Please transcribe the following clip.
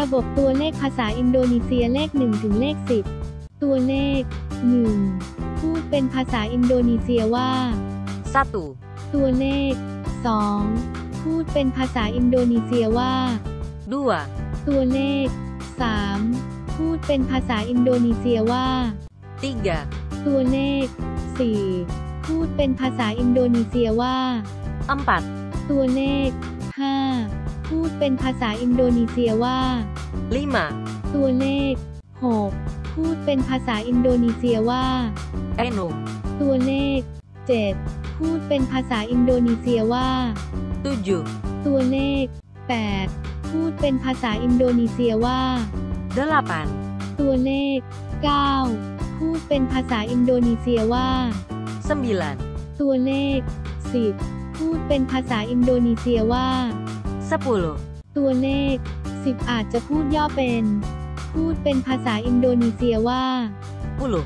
ระบบตัวเลขภาษาอินโดนีเซียเลข 1 ถึงเลข 10 ตัวเลข 1 พูดเป็นภาษาอินโดนีเซียว่า satu, ตัวเลข 2 พูดเป็นภาษาอินโดนีเซียว่า dua, ตัวเลข 3 พูดเป็นภาษาอินโดนีเซียว่า tiga, ตัวเลข 4 พูดเป็นภาษาอินโดนีเซียว่า empat, ตัวเลข5พูด เป็นภาษาอินโดนีเซียว่า lima, ตัวเลข 6 พูดเป็นภาษาอินโดนีเซียว่า enam, ตัวเลข 7 พูดเป็นภาษาอินโดนีเซียว่า tujuh, ตัวเลข 8 พูดเป็นภาษาอินโดนีเซียว่า delapan, ตัวเลข 9 พูดเป็นภาษาอินโดนีเซียว่า sembilan, ตัวเลข 10 พูดเป็นภาษาอินโดนีเซียว่า sepuluh, ตัวเลข 10 อาจจะพูดย่อเป็น พูดเป็นภาษาอินโดนีเซียว่า puluh,